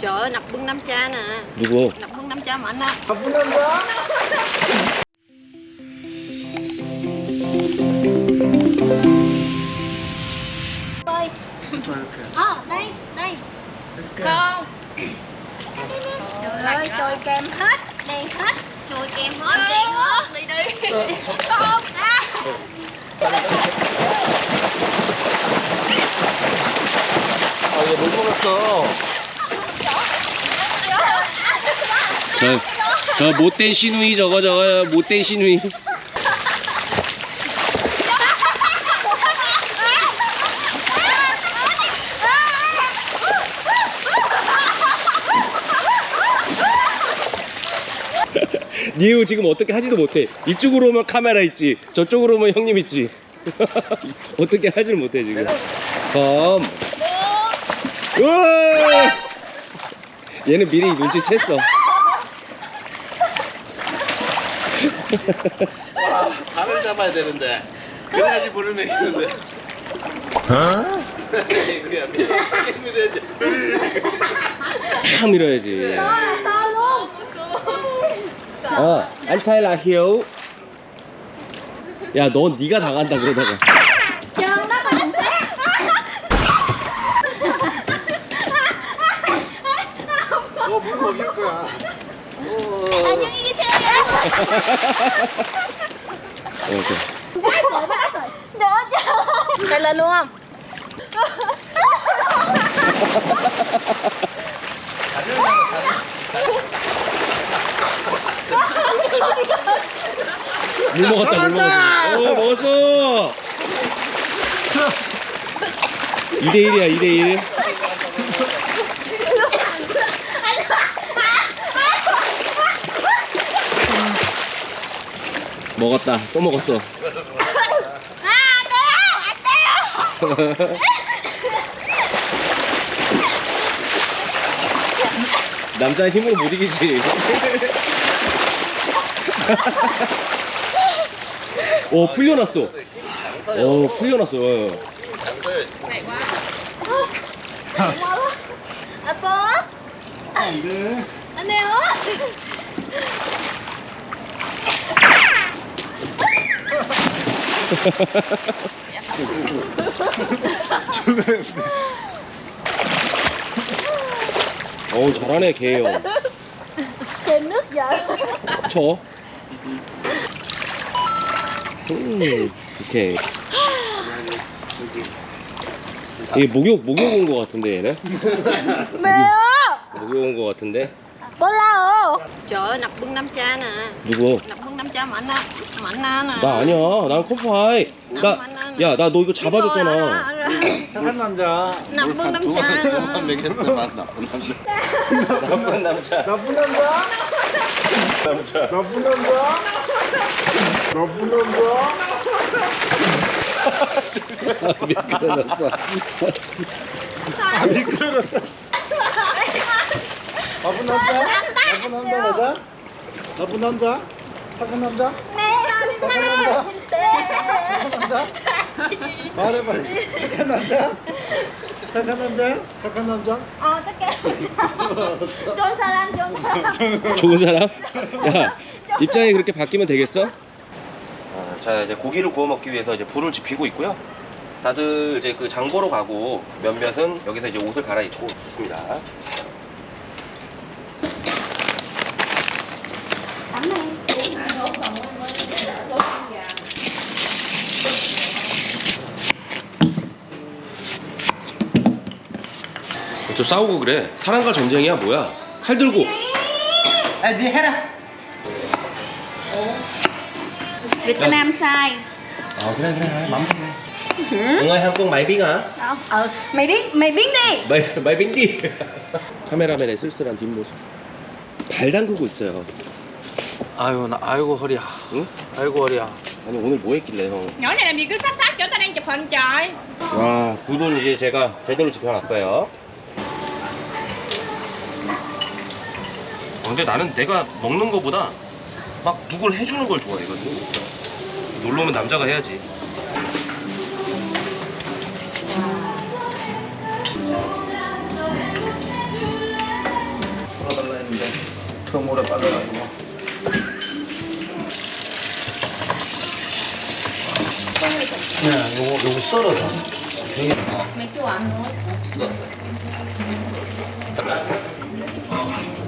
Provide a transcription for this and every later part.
Trời ơi, nập bưng năm cha nè. Đi vô. Nập bưng năm cha mạnh anh á Nập bưng năm cha. Ôi Ờ, đây, đây. Không Trời ơi, trôi kem hết Đen hết. Trôi kem hết, đen ờ. hết. Đi đi. Ờ. Không ờ. à. Ôi, đúng có cơ. 저, 저 못된 시누이 저거 저거 못된 시누이. 니우 지금 어떻게 하지도 못해. 이쪽으로만 카메라 있지 저쪽으로만 형님 있지. 어떻게 하지를 못해 지금. 검 우와! 얘는 미리 눈치챘어 와, 발을 잡아야 되는데. 그래야지 불을 먹이는데. 어? 그야 밀어야지, 밀어야지. 탁 밀어야지 어 안차일라 히오 야너 네가 당한다 그러다가 Trơn đó mà không té 너물 먹일 거야. 어. 안녕히 계세요 여러분 어, 오케이. Chạy lên luôn không? 물 먹었다 물 먹었어 오 먹었어 2대1이야 2대1 먹었다 또 먹었어 À, đéo, anh đéo 남자의 힘으로 못 이기지 오 풀려났어. 오 풀려났어 어. 장사요. Apo 안 돼. Anh 어우 잘하네 nước giờ 쳐. 음, 오케이 이게 목욕 목욕 온 거 같은데 얘는 Mèo 목욕 온 거 같은데 Lao Trời ơi, nặc bưng năm cha nè 누구 Nặc bưng cha á á nè 나 아니야 난 컴파이 나 야 나 너 이거 잡아줬잖아 착한 남자. Nặc bưng năm cha 조금만 nè 먹였더만 나쁜 남자. 나쁜 남자 나쁜 남자? 남자 나쁜 남자? 나쁜 남자? 미끄러졌어 아, 미끄러졌다. 나쁜 남자? 나쁜 남자 맞아? 나쁜 남자? 착한 남자? 착한 남자? 착한 남자? 말해 빨리. 착한 남자? 착한 남자야? 착한 남자? Chắc kìa Trôn salam, trôn salam 좋은 사람? 야 입장이 그렇게 바뀌면 되겠어? 아, 자 이제 고기를 구워 먹기 위해서 이제 불을 지피고 있고요. 다들 이제 그 장보러 가고 몇몇은 여기서 이제 옷을 갈아입고 있습니다. 또 싸우고 그래. 사랑과 전쟁이야 뭐야? 칼 들고. Việt Nam sai 아 그래 그래 맘 그래. 응아 한국 말빙아. Biết, mày biến đi 말 말빙디. 카메라맨의 쓸쓸한 뒷모습. 발 담그고 있어요. 아유 나 아이고 허리야 응? 아이고 허리야 아니 오늘 뭐 했길래 형? Nhỏ này làm gì cứ sắp sắp cho tao đang chụp hình trời 와 굴은 이제 제가 제대로 지켜놨어요. 근데 나는 내가 먹는 거보다 막 누굴 해주는 걸 좋아해거든. 놀러 오면 남자가 해야지. 더 물에 빠져가지고. 네, 요거 요거 썰어서. 맥주 안 넣었어? 어. Đây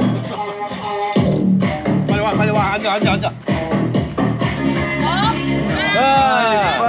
앉아. 빨리 와, 빨리 와. 앉아, 앉아, 앉아. 가위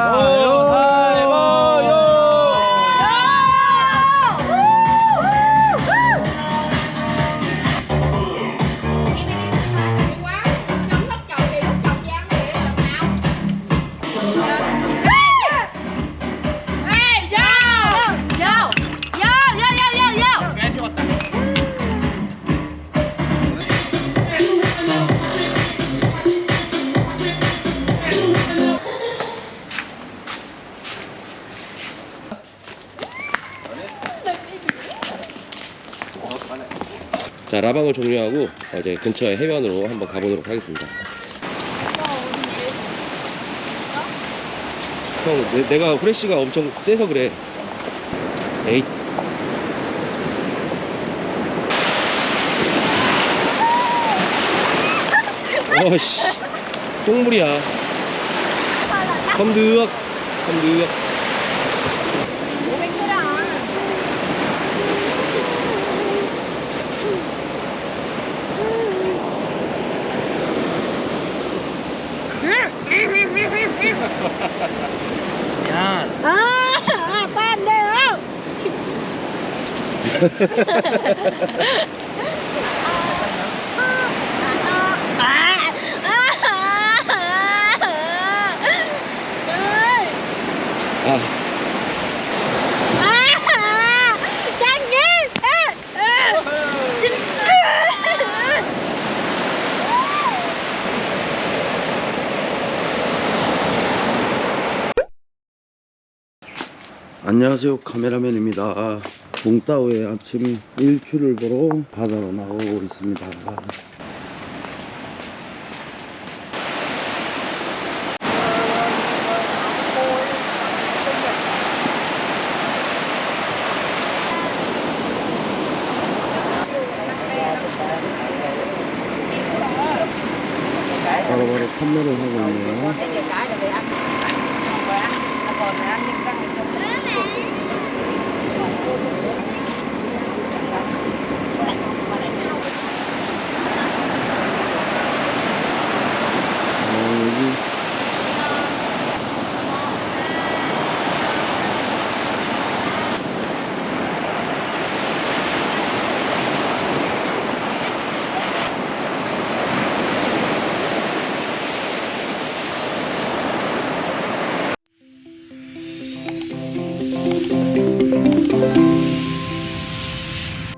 자 라방을 종료하고 어, 이제 근처에 해변으로 한번 가보도록 하겠습니다. 형, 내, 가 후레쉬가 엄청 세서 그래. 에이. 어씨, 똥물이야. được. 야, Yan. Ah, ah pande không? Ah. 안녕하세요. 카메라맨입니다. 몽따오의 아침 일출을 보러 바다로 나오고 있습니다. 바로바로 판매를 하고